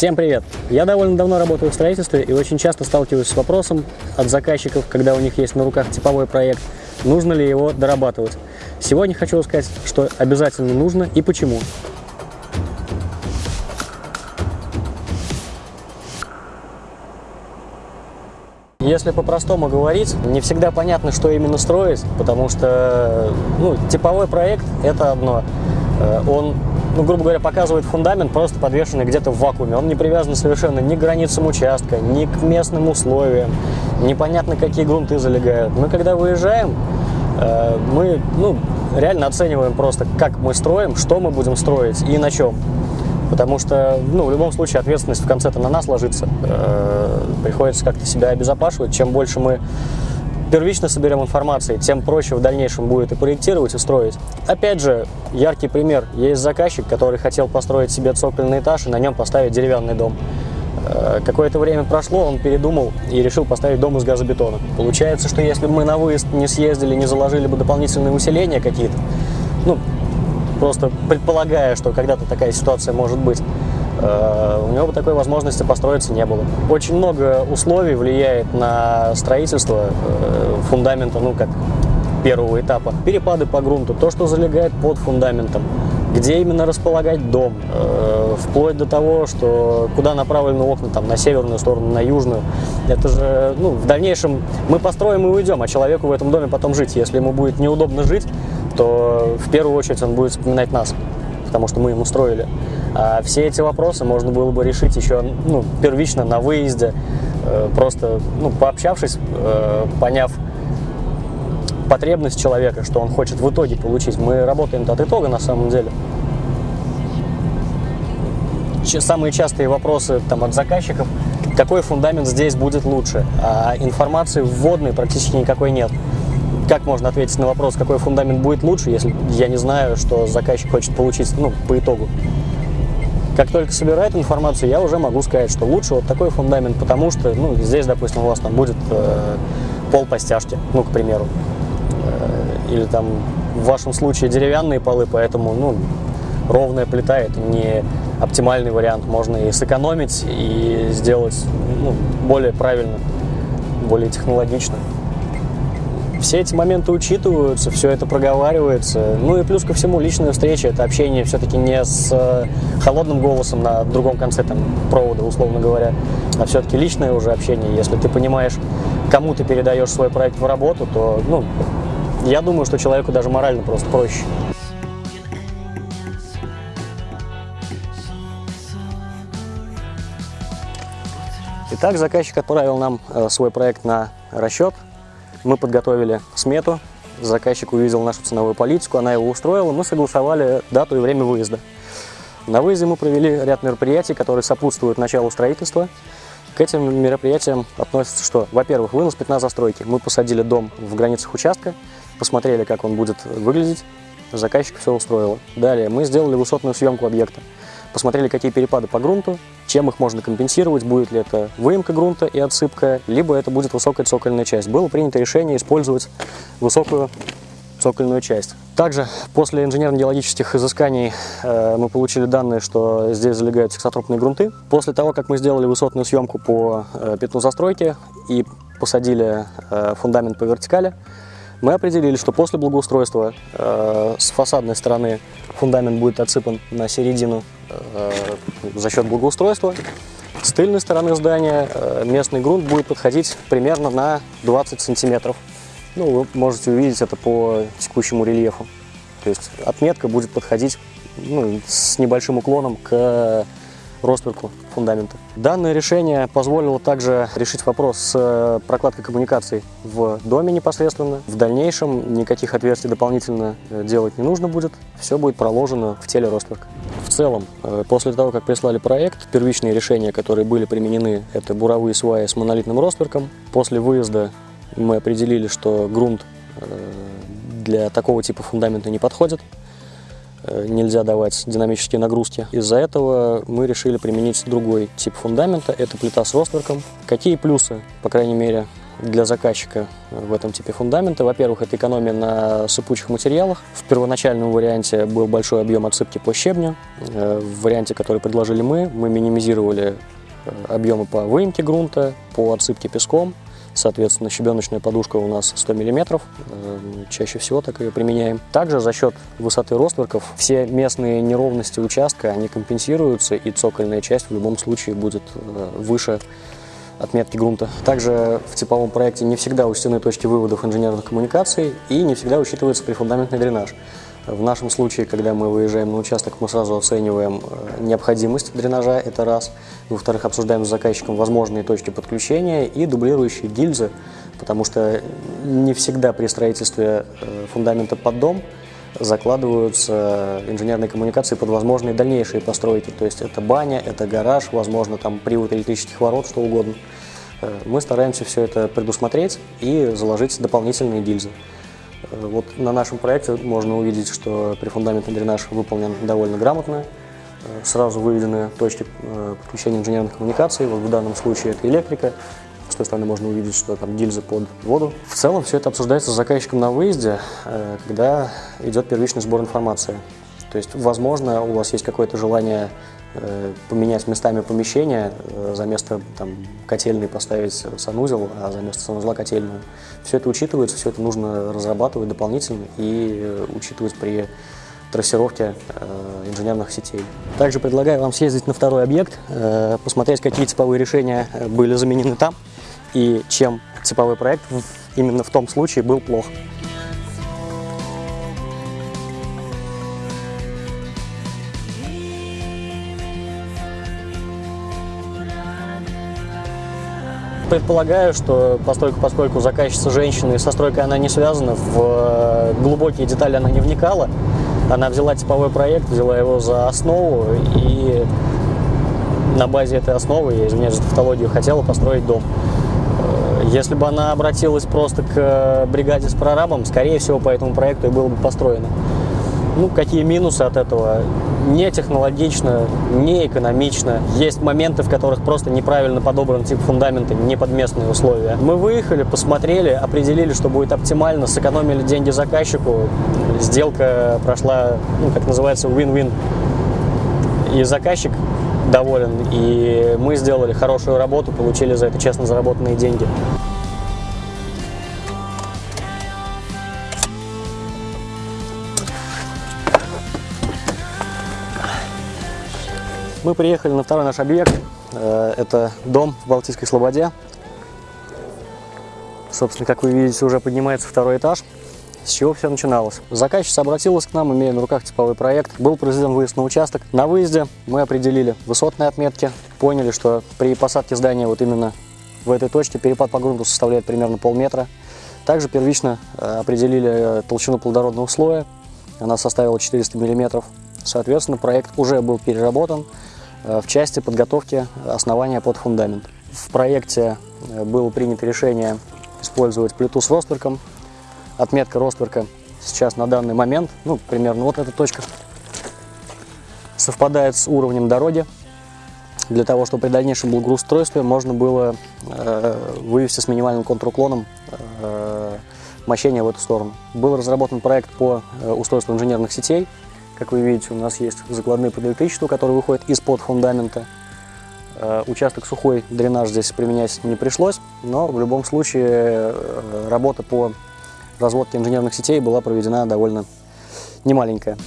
Всем привет! Я довольно давно работаю в строительстве и очень часто сталкиваюсь с вопросом от заказчиков, когда у них есть на руках типовой проект, нужно ли его дорабатывать. Сегодня хочу рассказать, что обязательно нужно и почему. Если по-простому говорить, не всегда понятно, что именно строить, потому что ну, типовой проект – это одно. Э, он ну, грубо говоря, показывает фундамент, просто подвешенный где-то в вакууме. Он не привязан совершенно ни к границам участка, ни к местным условиям. Непонятно, какие грунты залегают. Мы, когда выезжаем, э, мы ну, реально оцениваем просто, как мы строим, что мы будем строить и на чем. Потому что, ну, в любом случае, ответственность в конце-то на нас ложится. Э, приходится как-то себя обезопашивать. Чем больше мы первично соберем информации, тем проще в дальнейшем будет и проектировать, и строить. Опять же, яркий пример. Есть заказчик, который хотел построить себе цокольный этаж и на нем поставить деревянный дом. Э, какое-то время прошло, он передумал и решил поставить дом из газобетона. Получается, что если бы мы на выезд не съездили, не заложили бы дополнительные усиления какие-то, ну, просто предполагая, что когда-то такая ситуация может быть, у него бы такой возможности построиться не было. Очень много условий влияет на строительство э, фундамента, ну, как первого этапа. Перепады по грунту, то, что залегает под фундаментом, где именно располагать дом, э, вплоть до того, что куда направлены окна, там, на северную сторону, на южную. Это же, ну, в дальнейшем мы построим и уйдем, а человеку в этом доме потом жить. Если ему будет неудобно жить, то в первую очередь он будет вспоминать нас, потому что мы ему строили. А все эти вопросы можно было бы решить еще ну, первично на выезде, э, просто ну, пообщавшись, э, поняв потребность человека, что он хочет в итоге получить. Мы работаем от итога на самом деле. Самые частые вопросы там, от заказчиков, какой фундамент здесь будет лучше, а информации вводной практически никакой нет. Как можно ответить на вопрос, какой фундамент будет лучше, если я не знаю, что заказчик хочет получить ну, по итогу? Как только собирает информацию, я уже могу сказать, что лучше вот такой фундамент, потому что, ну, здесь, допустим, у вас там будет э, пол по стяжке, ну, к примеру. Э, или там в вашем случае деревянные полы, поэтому, ну, ровная плита – это не оптимальный вариант. Можно и сэкономить, и сделать ну, более правильно, более технологично все эти моменты учитываются, все это проговаривается. Ну и плюс ко всему личная встреча, это общение все-таки не с э, холодным голосом на другом конце там, провода, условно говоря, а все-таки личное уже общение. Если ты понимаешь, кому ты передаешь свой проект в работу, то, ну, я думаю, что человеку даже морально просто проще. Итак, заказчик отправил нам э, свой проект на расчет. Мы подготовили смету, заказчик увидел нашу ценовую политику, она его устроила, мы согласовали дату и время выезда. На выезде мы провели ряд мероприятий, которые сопутствуют началу строительства. К этим мероприятиям относится что? Во-первых, вынос пятна застройки. Мы посадили дом в границах участка, посмотрели, как он будет выглядеть, заказчик все устроило. Далее мы сделали высотную съемку объекта посмотрели, какие перепады по грунту, чем их можно компенсировать, будет ли это выемка грунта и отсыпка, либо это будет высокая цокольная часть. Было принято решение использовать высокую цокольную часть. Также после инженерно-геологических изысканий э, мы получили данные, что здесь залегают сексотропные грунты. После того, как мы сделали высотную съемку по э, пятну застройки и посадили э, фундамент по вертикали, мы определили, что после благоустройства э, с фасадной стороны фундамент будет отсыпан на середину за счет благоустройства. С тыльной стороны здания э, местный грунт будет подходить примерно на 20 сантиметров. Ну, вы можете увидеть это по текущему рельефу. То есть отметка будет подходить ну, с небольшим уклоном к ростверку фундамента. Данное решение позволило также решить вопрос с э, прокладкой коммуникаций в доме непосредственно. В дальнейшем никаких отверстий дополнительно э, делать не нужно будет, все будет проложено в теле ростверка. В целом, э, после того, как прислали проект, первичные решения, которые были применены, это буровые сваи с монолитным ростверком. После выезда мы определили, что грунт для такого типа фундамента не подходит. Э, нельзя давать динамические нагрузки. Из-за этого мы решили применить другой тип фундамента, это плита с ростверком. Какие плюсы, по крайней мере, для заказчика в этом типе фундамента. Во-первых, это экономия на сыпучих материалах. В первоначальном варианте был большой объем отсыпки по щебню. Э, в варианте, который предложили мы, мы минимизировали э, объемы по выемке грунта, по отсыпке песком. Соответственно, щебеночная подушка у нас 100 мм, чаще всего так ее применяем. Также за счет высоты ростверков все местные неровности участка, они компенсируются, и цокольная часть в любом случае будет выше отметки грунта. Также в типовом проекте не всегда учтены точки выводов инженерных коммуникаций и не всегда учитывается прифундаментный дренаж. В нашем случае, когда мы выезжаем на участок, мы сразу оцениваем э, необходимость дренажа, это раз. Во-вторых, обсуждаем с заказчиком возможные точки подключения и дублирующие гильзы, потому что не всегда при строительстве э, фундамента под дом закладываются инженерные коммуникации под возможные дальнейшие постройки. То есть это баня, это гараж, возможно, там привод электрических ворот, что угодно. Э, мы стараемся все это предусмотреть и заложить дополнительные гильзы. Э, вот на нашем проекте можно увидеть, что прифундаментный дренаж выполнен довольно грамотно. Э, сразу выведены точки подключения инженерных коммуникаций. Вот в данном случае это электрика, с той стороны можно увидеть, что там гильзы под воду. В целом все это обсуждается с заказчиком на выезде, э, когда идет первичный сбор информации. То есть, возможно, у вас есть какое-то желание э, поменять местами помещения, э, за место там, котельной поставить санузел, а за место санузла котельную. Все это учитывается, все это нужно разрабатывать дополнительно и учитывать при трассировке инженерных сетей. Также предлагаю вам съездить на второй объект, посмотреть, какие типовые решения были заменены там и чем типовой проект именно в том случае был плох. Предполагаю, что поскольку, поскольку заказчица женщина и со стройкой она не связана, в э, глубокие детали она не вникала. Она взяла типовой проект, взяла его за основу и на базе этой основы, я извиняюсь за тавтологию, хотела построить дом. Если бы она обратилась просто к э, бригаде с прорабом, скорее всего, по этому проекту и было бы построено. Ну, какие минусы от этого? Не технологично, не экономично. Есть моменты, в которых просто неправильно подобран тип фундамента, не под местные условия. Мы выехали, посмотрели, определили, что будет оптимально, сэкономили деньги заказчику. Сделка прошла, ну, как называется, win-win. И заказчик доволен. И мы сделали хорошую работу, получили за это честно заработанные деньги. Мы приехали на второй наш объект. Э, это дом в Балтийской Слободе. Собственно, как вы видите, уже поднимается второй этаж. С чего все начиналось? Заказчица обратилась к нам, имея на руках типовой проект. Был произведен выезд на участок. На выезде мы определили высотные отметки, поняли, что при посадке здания вот именно в этой точке перепад по грунту составляет примерно полметра. Также первично э, определили э, толщину плодородного слоя. Она составила 400 мм. Соответственно, проект уже был переработан э, в части подготовки основания под фундамент. В проекте было принято решение использовать плиту с ростверком отметка ростверка сейчас на данный момент, ну, примерно вот эта точка, совпадает с уровнем дороги. Для того, чтобы при дальнейшем благоустройстве можно было э, вывести с минимальным контруклоном э, мощение в эту сторону. Был разработан проект по э, устройству инженерных сетей. Как вы видите, у нас есть закладные под электричество, которые выходят из-под фундамента. Э, участок сухой, дренаж здесь применять не пришлось, но в любом случае э, работа по разводки инженерных сетей была проведена довольно немаленькая.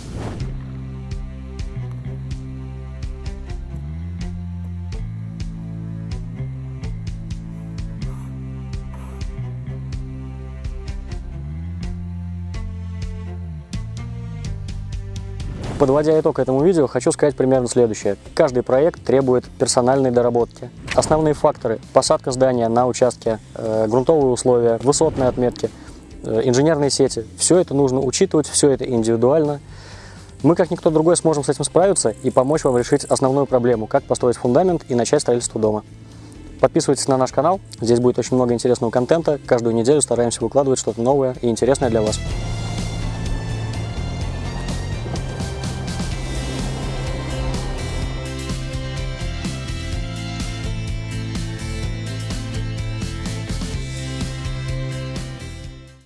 Подводя итог этому видео, хочу сказать примерно следующее. Каждый проект требует персональной доработки. Основные факторы – посадка здания на участке, э, грунтовые условия, высотные отметки – Э, инженерные сети. Все это нужно учитывать, все это индивидуально. Мы, как никто другой, сможем с этим справиться и помочь вам решить основную проблему, как построить фундамент и начать строительство дома. Подписывайтесь на наш канал, здесь будет очень много интересного контента. Каждую неделю стараемся выкладывать что-то новое и интересное для вас.